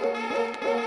Música